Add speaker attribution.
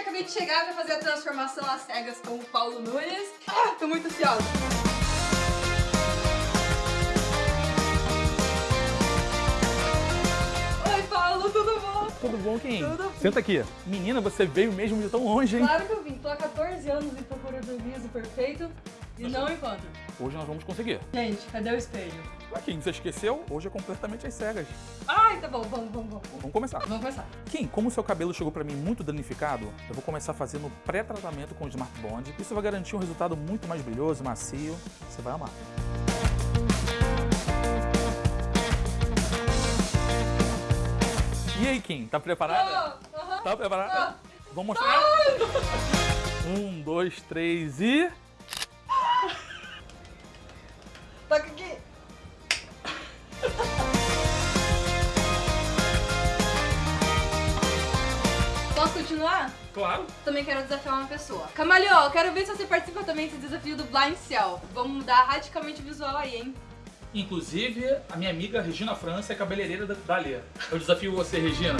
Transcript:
Speaker 1: acabei de chegar pra fazer a transformação às cegas com o Paulo Nunes. Ah, tô muito ansiosa. Oi, Paulo, tudo bom?
Speaker 2: Tudo bom, Kim?
Speaker 1: Tudo.
Speaker 2: Senta aqui. Menina, você veio mesmo de tão longe, hein?
Speaker 1: Claro que eu vim. Tô há 14 anos em procura do liso perfeito e não encontro.
Speaker 2: Hoje nós vamos conseguir.
Speaker 1: Gente, cadê o espelho?
Speaker 2: Kim, você esqueceu? Hoje é completamente às cegas.
Speaker 1: Ai, tá bom, vamos, vamos, vamos.
Speaker 2: Vamos começar.
Speaker 1: Vamos começar.
Speaker 2: Kim, como o seu cabelo chegou pra mim muito danificado, eu vou começar fazendo pré-tratamento com o Smart Bond. Isso vai garantir um resultado muito mais brilhoso, macio. Você vai amar. E aí, Kim, tá preparada?
Speaker 1: Oh, aham.
Speaker 2: Tá preparada? Vamos mostrar? Um, dois, três e...
Speaker 1: Toca aqui. Posso continuar?
Speaker 2: Claro.
Speaker 1: Também quero desafiar uma pessoa. Camaleão, eu quero ver se você participa também desse desafio do Blind Cell. Vamos mudar radicalmente o visual aí, hein?
Speaker 2: Inclusive, a minha amiga Regina França é cabeleireira da Dali. Eu desafio você, Regina.